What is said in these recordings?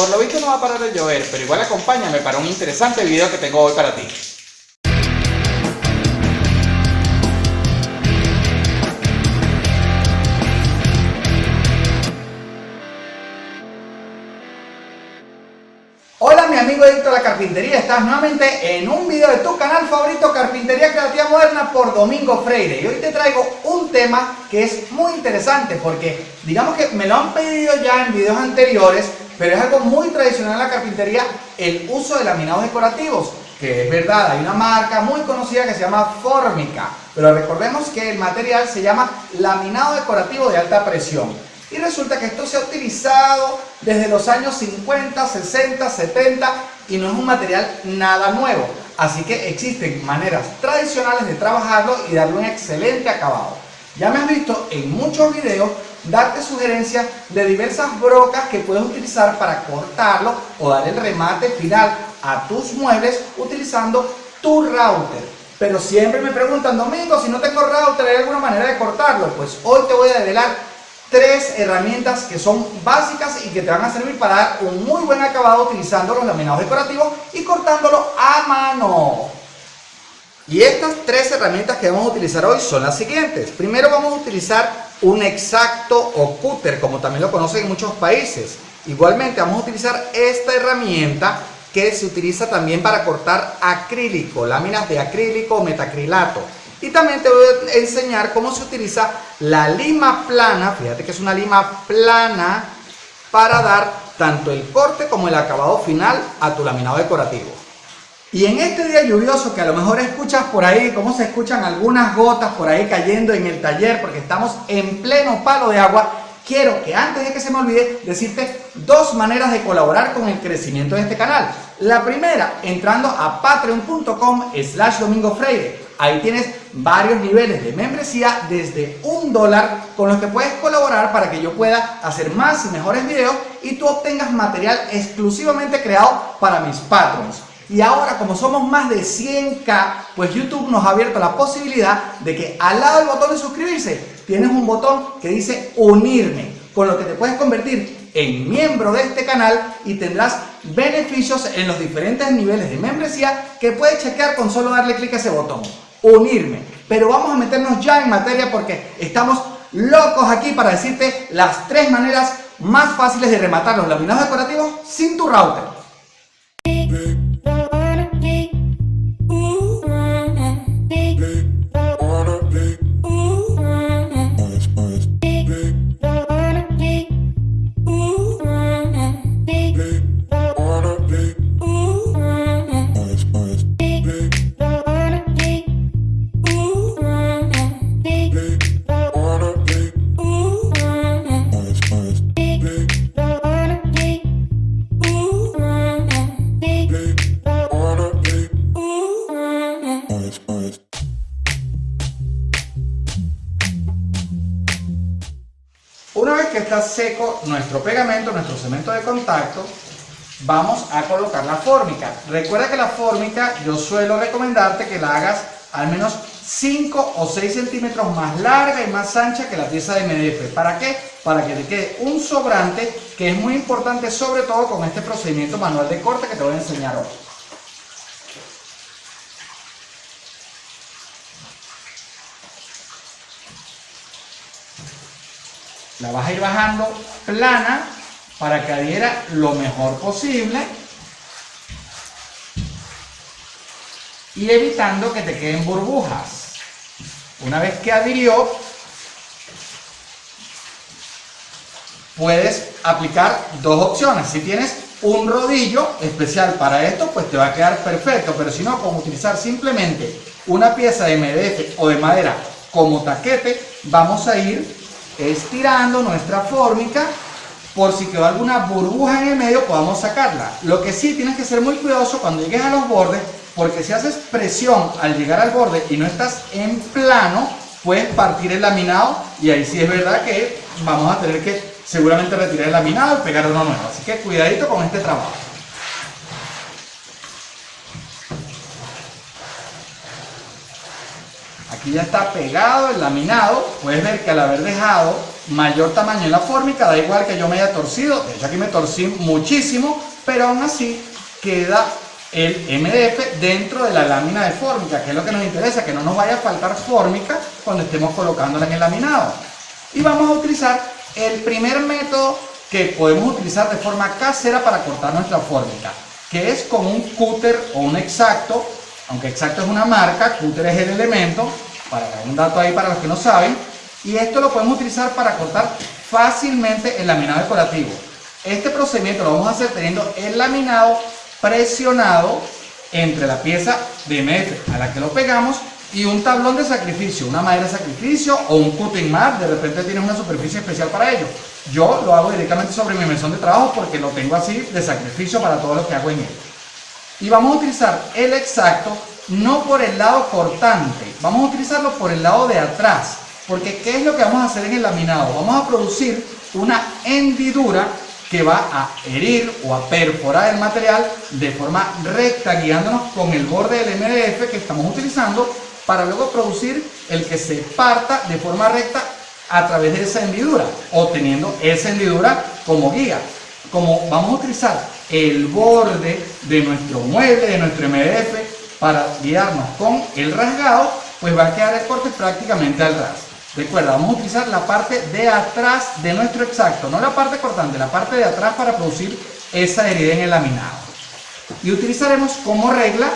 Por lo visto no va a parar de llover, pero igual acompáñame para un interesante video que tengo hoy para ti. Hola mi amigo Edito de la Carpintería, estás nuevamente en un video de tu canal favorito Carpintería Creativa Moderna por Domingo Freire y hoy te traigo un tema que es muy interesante porque digamos que me lo han pedido ya en videos anteriores pero es algo muy tradicional en la carpintería el uso de laminados decorativos que es verdad, hay una marca muy conocida que se llama Formica pero recordemos que el material se llama laminado decorativo de alta presión y resulta que esto se ha utilizado desde los años 50, 60, 70 y no es un material nada nuevo. Así que existen maneras tradicionales de trabajarlo y darle un excelente acabado. Ya me has visto en muchos videos darte sugerencias de diversas brocas que puedes utilizar para cortarlo o dar el remate final a tus muebles utilizando tu router. Pero siempre me preguntan, Domingo, si no tengo router, ¿hay alguna manera de cortarlo? Pues hoy te voy a develar tres herramientas que son básicas y que te van a servir para dar un muy buen acabado utilizando los laminados decorativos y cortándolo a mano. Y estas tres herramientas que vamos a utilizar hoy son las siguientes. Primero vamos a utilizar un exacto o cúter, como también lo conocen en muchos países. Igualmente vamos a utilizar esta herramienta que se utiliza también para cortar acrílico, láminas de acrílico o metacrilato. Y también te voy a enseñar cómo se utiliza la lima plana, fíjate que es una lima plana para dar tanto el corte como el acabado final a tu laminado decorativo. Y en este día lluvioso que a lo mejor escuchas por ahí, cómo se escuchan algunas gotas por ahí cayendo en el taller porque estamos en pleno palo de agua, quiero que antes de que se me olvide decirte dos maneras de colaborar con el crecimiento de este canal. La primera, entrando a patreon.com slash domingo freire. Ahí tienes varios niveles de membresía desde un dólar con los que puedes colaborar para que yo pueda hacer más y mejores videos y tú obtengas material exclusivamente creado para mis patrons. Y ahora como somos más de 100k, pues YouTube nos ha abierto la posibilidad de que al lado del botón de suscribirse tienes un botón que dice unirme, con lo que te puedes convertir en miembro de este canal y tendrás beneficios en los diferentes niveles de membresía que puedes chequear con solo darle clic a ese botón unirme. Pero vamos a meternos ya en materia porque estamos locos aquí para decirte las tres maneras más fáciles de rematar los laminados decorativos sin tu router. Una vez que está seco nuestro pegamento, nuestro cemento de contacto, vamos a colocar la fórmica. Recuerda que la fórmica yo suelo recomendarte que la hagas al menos 5 o 6 centímetros más larga y más ancha que la pieza de MDF. ¿Para qué? Para que te quede un sobrante que es muy importante sobre todo con este procedimiento manual de corte que te voy a enseñar hoy. La vas a ir bajando plana para que adhiera lo mejor posible y evitando que te queden burbujas. Una vez que adhirió, puedes aplicar dos opciones. Si tienes un rodillo especial para esto, pues te va a quedar perfecto. Pero si no, con utilizar simplemente una pieza de MDF o de madera como taquete, vamos a ir estirando nuestra fórmica por si quedó alguna burbuja en el medio podamos sacarla. Lo que sí tienes que ser muy cuidadoso cuando llegues a los bordes porque si haces presión al llegar al borde y no estás en plano puedes partir el laminado y ahí sí es verdad que vamos a tener que seguramente retirar el laminado y pegar uno nuevo. Así que cuidadito con este trabajo. Aquí ya está pegado el laminado. Puedes ver que al haber dejado mayor tamaño en la fórmica, da igual que yo me haya torcido. De hecho aquí me torcí muchísimo, pero aún así queda el MDF dentro de la lámina de fórmica, que es lo que nos interesa, que no nos vaya a faltar fórmica cuando estemos colocándola en el laminado. Y vamos a utilizar el primer método que podemos utilizar de forma casera para cortar nuestra fórmica, que es con un cúter o un exacto, aunque exacto es una marca, cúter es el elemento, para dar un dato ahí para los que no saben, y esto lo podemos utilizar para cortar fácilmente el laminado decorativo. Este procedimiento lo vamos a hacer teniendo el laminado presionado entre la pieza de MF a la que lo pegamos y un tablón de sacrificio, una madera de sacrificio o un cutting mat, de repente tienes una superficie especial para ello. Yo lo hago directamente sobre mi mesón de trabajo porque lo tengo así de sacrificio para todo lo que hago en él. Y vamos a utilizar el exacto no por el lado cortante, vamos a utilizarlo por el lado de atrás. Porque ¿qué es lo que vamos a hacer en el laminado? Vamos a producir una hendidura que va a herir o a perforar el material de forma recta, guiándonos con el borde del MDF que estamos utilizando para luego producir el que se parta de forma recta a través de esa hendidura o teniendo esa hendidura como guía. Como vamos a utilizar el borde de nuestro mueble, de nuestro MDF para guiarnos con el rasgado, pues va a quedar el corte prácticamente al ras. Recuerda, vamos a utilizar la parte de atrás de nuestro exacto, no la parte cortante, la parte de atrás para producir esa herida en el laminado. Y utilizaremos como regla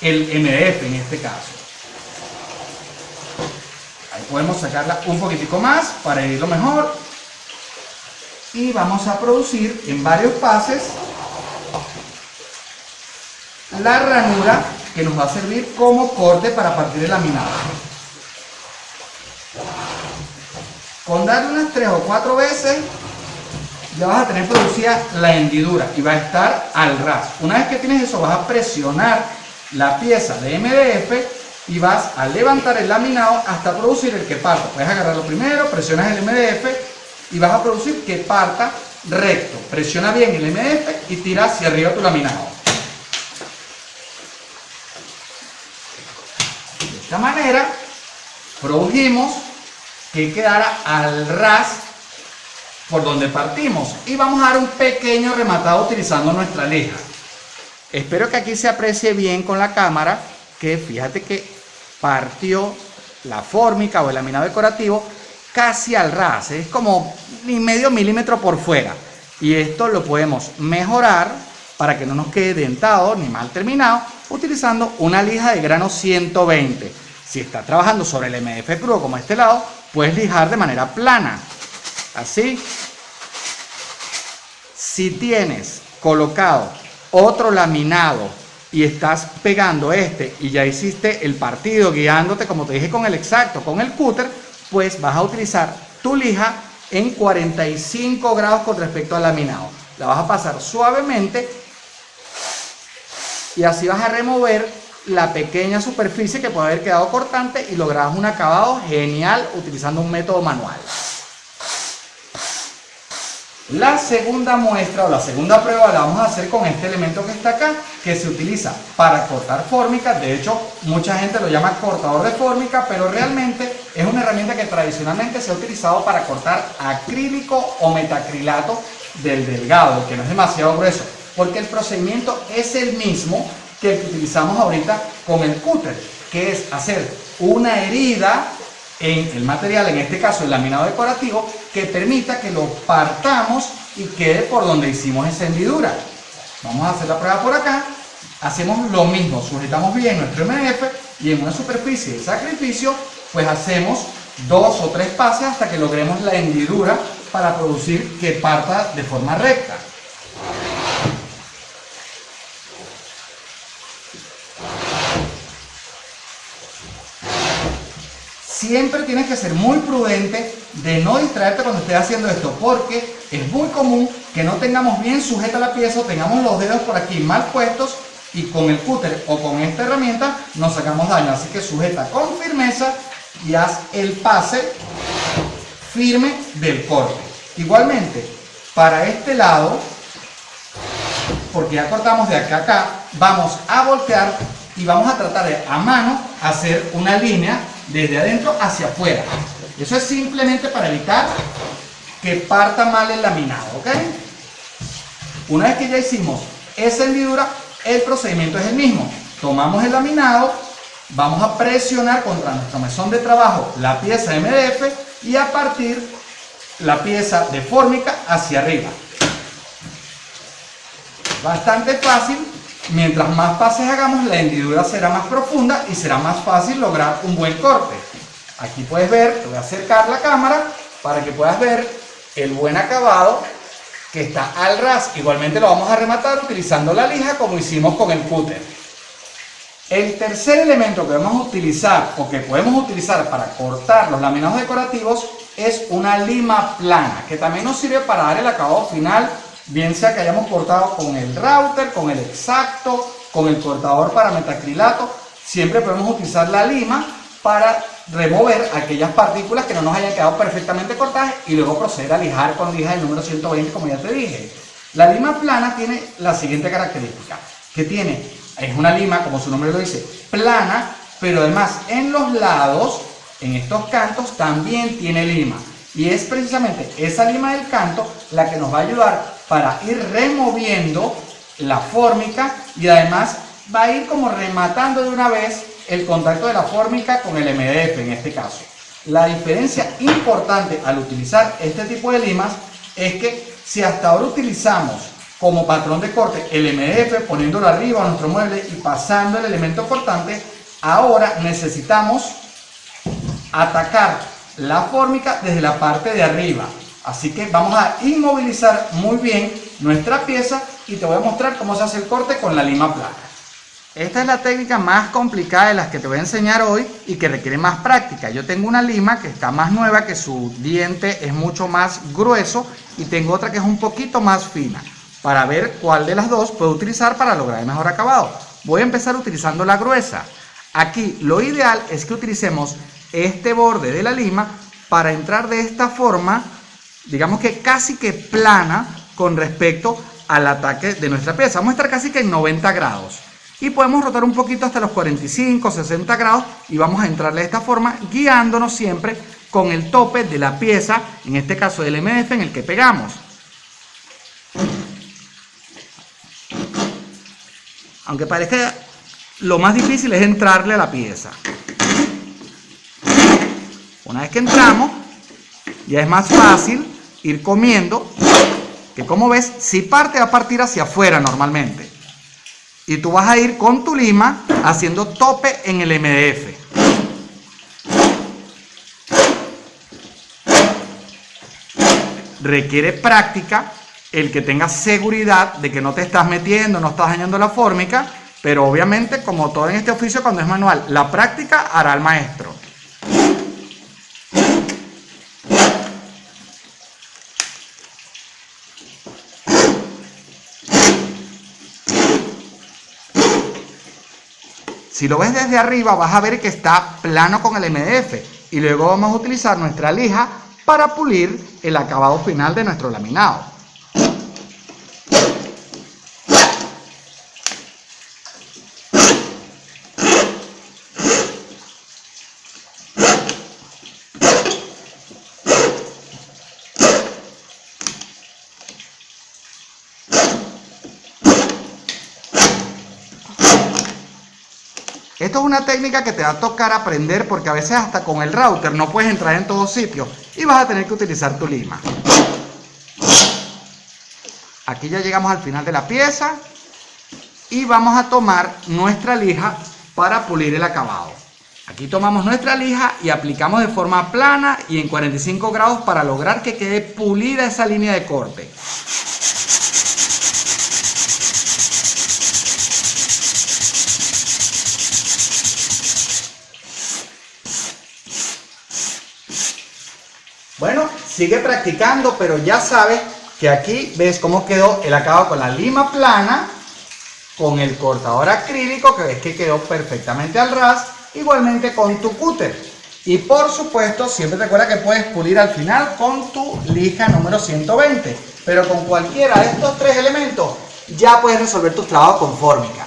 el MDF en este caso. Ahí podemos sacarla un poquitico más para herirlo mejor. Y vamos a producir en varios pases la ranura que nos va a servir como corte para partir el laminado. Con darle unas 3 o 4 veces ya vas a tener producida la hendidura y va a estar al ras. Una vez que tienes eso vas a presionar la pieza de MDF y vas a levantar el laminado hasta producir el que parta. Puedes agarrarlo primero, presionas el MDF y vas a producir que parta recto. Presiona bien el MDF y tira hacia arriba tu laminado. De esta manera produjimos que quedara al ras por donde partimos y vamos a dar un pequeño rematado utilizando nuestra lija espero que aquí se aprecie bien con la cámara que fíjate que partió la fórmica o el laminado decorativo casi al ras es como medio milímetro por fuera y esto lo podemos mejorar para que no nos quede dentado ni mal terminado utilizando una lija de grano 120 si está trabajando sobre el MDF crudo como este lado puedes lijar de manera plana. Así. Si tienes colocado otro laminado y estás pegando este y ya hiciste el partido guiándote como te dije con el exacto, con el cúter, pues vas a utilizar tu lija en 45 grados con respecto al laminado. La vas a pasar suavemente y así vas a remover la pequeña superficie que puede haber quedado cortante y logramos un acabado genial utilizando un método manual. La segunda muestra o la segunda prueba la vamos a hacer con este elemento que está acá, que se utiliza para cortar fórmica. De hecho, mucha gente lo llama cortador de fórmica, pero realmente es una herramienta que tradicionalmente se ha utilizado para cortar acrílico o metacrilato del delgado, que no es demasiado grueso, porque el procedimiento es el mismo, que utilizamos ahorita con el cúter, que es hacer una herida en el material, en este caso el laminado decorativo, que permita que lo partamos y quede por donde hicimos esa hendidura. Vamos a hacer la prueba por acá. Hacemos lo mismo, sujetamos bien nuestro MDF y en una superficie de sacrificio, pues hacemos dos o tres pases hasta que logremos la hendidura para producir que parta de forma recta. siempre tienes que ser muy prudente de no distraerte cuando estés haciendo esto, porque es muy común que no tengamos bien sujeta la pieza o tengamos los dedos por aquí mal puestos y con el cúter o con esta herramienta nos sacamos daño. Así que sujeta con firmeza y haz el pase firme del corte. Igualmente, para este lado, porque ya cortamos de acá a acá, vamos a voltear y vamos a tratar de a mano hacer una línea desde adentro hacia afuera. Eso es simplemente para evitar que parta mal el laminado, ¿ok? Una vez que ya hicimos esa hendidura, el procedimiento es el mismo. Tomamos el laminado, vamos a presionar contra nuestro mesón de trabajo la pieza MDF y a partir la pieza de fórmica hacia arriba. Bastante fácil, mientras más pases hagamos la hendidura será más profunda y será más fácil lograr un buen corte. Aquí puedes ver, te voy a acercar la cámara para que puedas ver el buen acabado que está al ras. Igualmente lo vamos a rematar utilizando la lija como hicimos con el cúter. El tercer elemento que vamos a utilizar o que podemos utilizar para cortar los laminados decorativos es una lima plana, que también nos sirve para dar el acabado final, bien sea que hayamos cortado con el router, con el exacto, con el cortador para metacrilato, siempre podemos utilizar la lima para remover aquellas partículas que no nos hayan quedado perfectamente cortadas y luego proceder a lijar con lija del número 120 como ya te dije. La lima plana tiene la siguiente característica, que tiene es una lima, como su nombre lo dice, plana, pero además en los lados, en estos cantos, también tiene lima. Y es precisamente esa lima del canto la que nos va a ayudar para ir removiendo la fórmica y además va a ir como rematando de una vez el contacto de la fórmica con el MDF en este caso. La diferencia importante al utilizar este tipo de limas es que si hasta ahora utilizamos como patrón de corte el MDF poniéndolo arriba a nuestro mueble y pasando el elemento cortante, ahora necesitamos atacar la fórmica desde la parte de arriba. Así que vamos a inmovilizar muy bien nuestra pieza y te voy a mostrar cómo se hace el corte con la lima plana. Esta es la técnica más complicada de las que te voy a enseñar hoy y que requiere más práctica. Yo tengo una lima que está más nueva, que su diente es mucho más grueso y tengo otra que es un poquito más fina para ver cuál de las dos puedo utilizar para lograr el mejor acabado. Voy a empezar utilizando la gruesa. Aquí lo ideal es que utilicemos este borde de la lima para entrar de esta forma, digamos que casi que plana con respecto al ataque de nuestra pieza. Vamos a estar casi que en 90 grados. Y podemos rotar un poquito hasta los 45, 60 grados y vamos a entrarle de esta forma guiándonos siempre con el tope de la pieza, en este caso del MDF en el que pegamos. Aunque parezca lo más difícil es entrarle a la pieza. Una vez que entramos, ya es más fácil ir comiendo, que como ves, si parte va a partir hacia afuera normalmente. Y tú vas a ir con tu lima haciendo tope en el MDF. Requiere práctica el que tengas seguridad de que no te estás metiendo, no estás dañando la fórmica, pero obviamente, como todo en este oficio, cuando es manual, la práctica hará al maestro. Si lo ves desde arriba, vas a ver que está plano con el MDF. Y luego vamos a utilizar nuestra lija para pulir el acabado final de nuestro laminado. Esto es una técnica que te va a tocar aprender porque a veces hasta con el router no puedes entrar en todos sitios y vas a tener que utilizar tu lima. Aquí ya llegamos al final de la pieza y vamos a tomar nuestra lija para pulir el acabado. Aquí tomamos nuestra lija y aplicamos de forma plana y en 45 grados para lograr que quede pulida esa línea de corte. Sigue practicando, pero ya sabes que aquí ves cómo quedó el acabado con la lima plana, con el cortador acrílico, que ves que quedó perfectamente al ras, igualmente con tu cúter. Y por supuesto, siempre recuerda que puedes pulir al final con tu lija número 120. Pero con cualquiera de estos tres elementos ya puedes resolver tus trabajos con fórmica.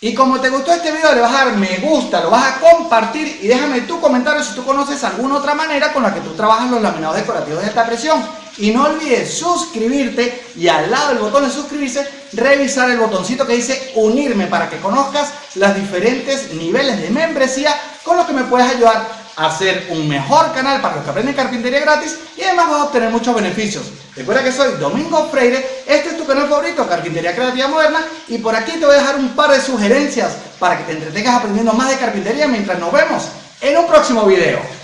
Y como te gustó este video, le vas a dar me gusta, lo vas a compartir y déjame tu comentario si tú conoces alguna otra manera con la que tú trabajas los laminados decorativos de alta presión. Y no olvides suscribirte y al lado del botón de suscribirse, revisar el botoncito que dice unirme para que conozcas los diferentes niveles de membresía con los que me puedes ayudar hacer un mejor canal para los que aprenden carpintería gratis y además vas a obtener muchos beneficios. Recuerda que soy Domingo Freire, este es tu canal favorito, Carpintería Creativa Moderna, y por aquí te voy a dejar un par de sugerencias para que te entretengas aprendiendo más de carpintería mientras nos vemos en un próximo video.